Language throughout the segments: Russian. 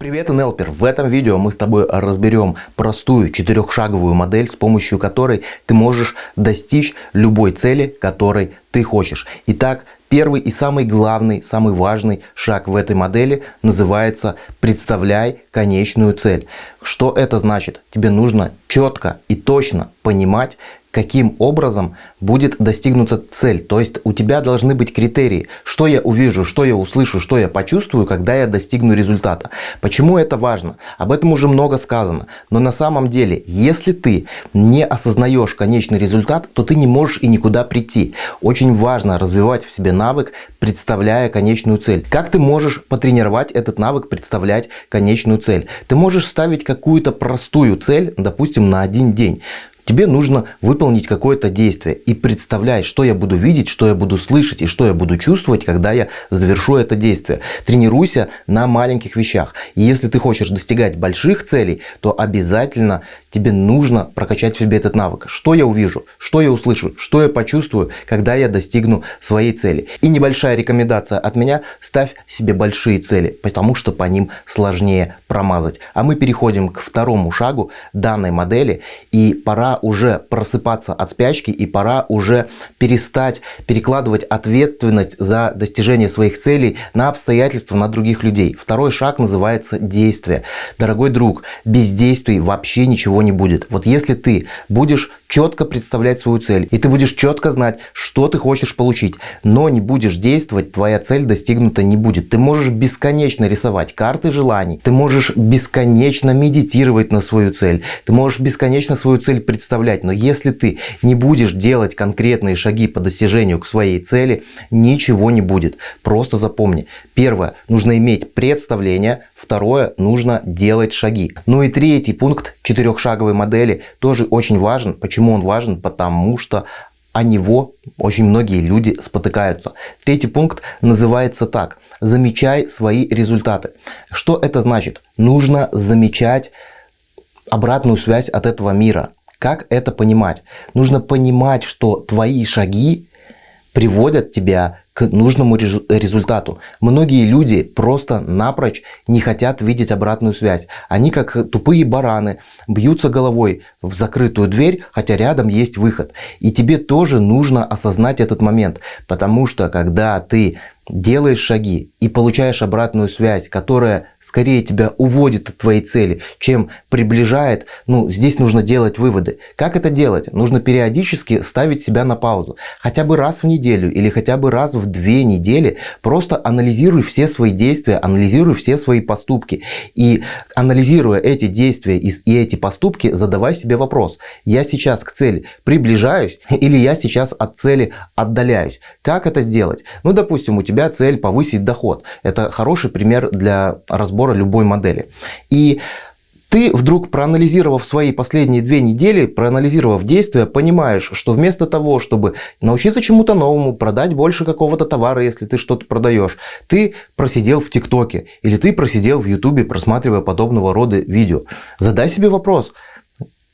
Привет, NLPer! В этом видео мы с тобой разберем простую четырехшаговую модель, с помощью которой ты можешь достичь любой цели, которой ты хочешь. Итак, первый и самый главный, самый важный шаг в этой модели называется «Представляй конечную цель». Что это значит? Тебе нужно четко и точно понимать, каким образом будет достигнута цель. То есть у тебя должны быть критерии, что я увижу, что я услышу, что я почувствую, когда я достигну результата. Почему это важно? Об этом уже много сказано. Но на самом деле, если ты не осознаешь конечный результат, то ты не можешь и никуда прийти. Очень важно развивать в себе навык, представляя конечную цель. Как ты можешь потренировать этот навык, представлять конечную цель? Ты можешь ставить какую-то простую цель, допустим, на один день. Тебе нужно выполнить какое-то действие и представлять, что я буду видеть, что я буду слышать и что я буду чувствовать, когда я завершу это действие. Тренируйся на маленьких вещах. И если ты хочешь достигать больших целей, то обязательно тебе нужно прокачать в себе этот навык. Что я увижу, что я услышу, что я почувствую, когда я достигну своей цели. И небольшая рекомендация от меня, ставь себе большие цели, потому что по ним сложнее промазать. А мы переходим к второму шагу данной модели и пора уже просыпаться от спячки и пора уже перестать перекладывать ответственность за достижение своих целей на обстоятельства, на других людей. Второй шаг называется действие. Дорогой друг, без действий вообще ничего не будет. Вот если ты будешь четко представлять свою цель, и ты будешь четко знать, что ты хочешь получить, но не будешь действовать, твоя цель достигнута не будет. Ты можешь бесконечно рисовать карты желаний, ты можешь бесконечно медитировать на свою цель, ты можешь бесконечно свою цель представлять, но если ты не будешь делать конкретные шаги по достижению к своей цели, ничего не будет. Просто запомни. Первое, нужно иметь представление, Второе, нужно делать шаги. Ну и третий пункт четырехшаговой модели тоже очень важен. Почему он важен? Потому что о него очень многие люди спотыкаются. Третий пункт называется так. Замечай свои результаты. Что это значит? Нужно замечать обратную связь от этого мира. Как это понимать? Нужно понимать, что твои шаги приводят тебя нужному результату. Многие люди просто напрочь не хотят видеть обратную связь. Они как тупые бараны бьются головой в закрытую дверь, хотя рядом есть выход. И тебе тоже нужно осознать этот момент, потому что когда ты делаешь шаги и получаешь обратную связь, которая скорее тебя уводит от твоей цели, чем приближает, ну, здесь нужно делать выводы. Как это делать? Нужно периодически ставить себя на паузу. Хотя бы раз в неделю или хотя бы раз в две недели просто анализируй все свои действия, анализируй все свои поступки. И анализируя эти действия и, и эти поступки, задавай себе вопрос. Я сейчас к цели приближаюсь или я сейчас от цели отдаляюсь? Как это сделать? Ну, допустим, у тебя цель повысить доход. Это хороший пример для разбора любой модели. И ты вдруг, проанализировав свои последние две недели, проанализировав действия, понимаешь, что вместо того, чтобы научиться чему-то новому, продать больше какого-то товара, если ты что-то продаешь, ты просидел в ТикТоке или ты просидел в Ютубе, просматривая подобного рода видео. Задай себе вопрос,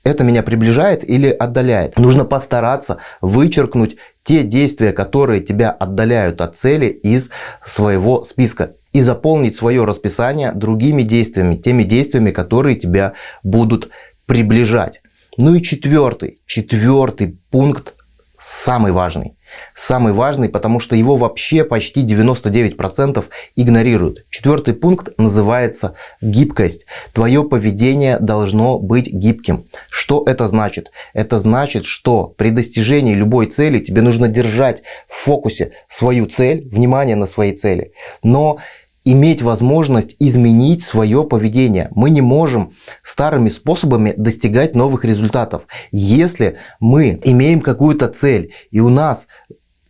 это меня приближает или отдаляет? Нужно постараться вычеркнуть те действия, которые тебя отдаляют от цели из своего списка и заполнить свое расписание другими действиями, теми действиями, которые тебя будут приближать. Ну и четвертый, четвертый пункт, самый важный. Самый важный, потому что его вообще почти 99% игнорируют. Четвертый пункт называется гибкость. Твое поведение должно быть гибким. Что это значит? Это значит, что при достижении любой цели тебе нужно держать в фокусе свою цель, внимание на своей цели. Но иметь возможность изменить свое поведение. Мы не можем старыми способами достигать новых результатов. Если мы имеем какую-то цель и у нас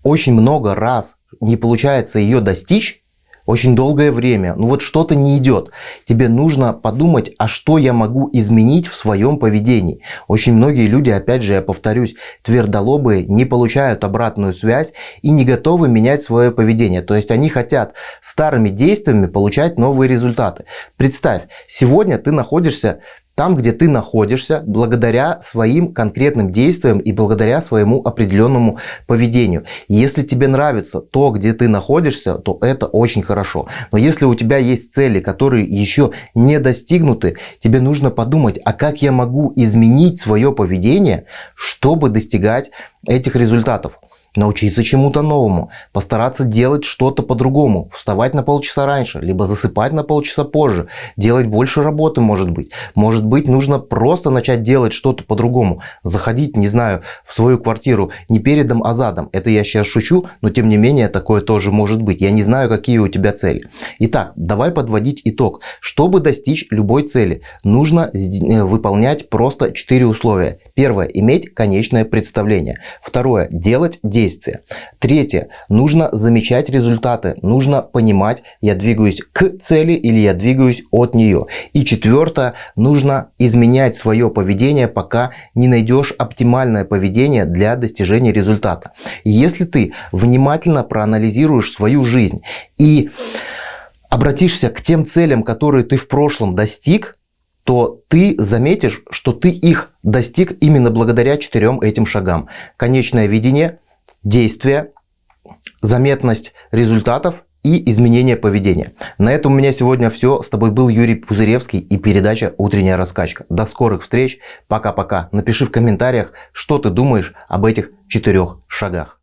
очень много раз не получается ее достичь, очень долгое время, ну вот что-то не идет. Тебе нужно подумать, а что я могу изменить в своем поведении. Очень многие люди, опять же, я повторюсь, твердолобые не получают обратную связь и не готовы менять свое поведение. То есть они хотят старыми действиями получать новые результаты. Представь, сегодня ты находишься там, где ты находишься, благодаря своим конкретным действиям и благодаря своему определенному поведению. Если тебе нравится то, где ты находишься, то это очень хорошо. Но если у тебя есть цели, которые еще не достигнуты, тебе нужно подумать, а как я могу изменить свое поведение, чтобы достигать этих результатов научиться чему-то новому, постараться делать что-то по-другому, вставать на полчаса раньше, либо засыпать на полчаса позже, делать больше работы, может быть. Может быть, нужно просто начать делать что-то по-другому, заходить, не знаю, в свою квартиру не передом, а задом. Это я сейчас шучу, но тем не менее такое тоже может быть. Я не знаю, какие у тебя цели. Итак, давай подводить итог. Чтобы достичь любой цели, нужно э, выполнять просто 4 условия. Первое, иметь конечное представление. Второе, делать действия действия. Третье. Нужно замечать результаты. Нужно понимать, я двигаюсь к цели или я двигаюсь от нее. И четвертое. Нужно изменять свое поведение, пока не найдешь оптимальное поведение для достижения результата. Если ты внимательно проанализируешь свою жизнь и обратишься к тем целям, которые ты в прошлом достиг, то ты заметишь, что ты их достиг именно благодаря четырем этим шагам. Конечное видение, действия, заметность результатов и изменение поведения. На этом у меня сегодня все. С тобой был Юрий Пузыревский и передача «Утренняя раскачка». До скорых встреч. Пока-пока. Напиши в комментариях, что ты думаешь об этих четырех шагах.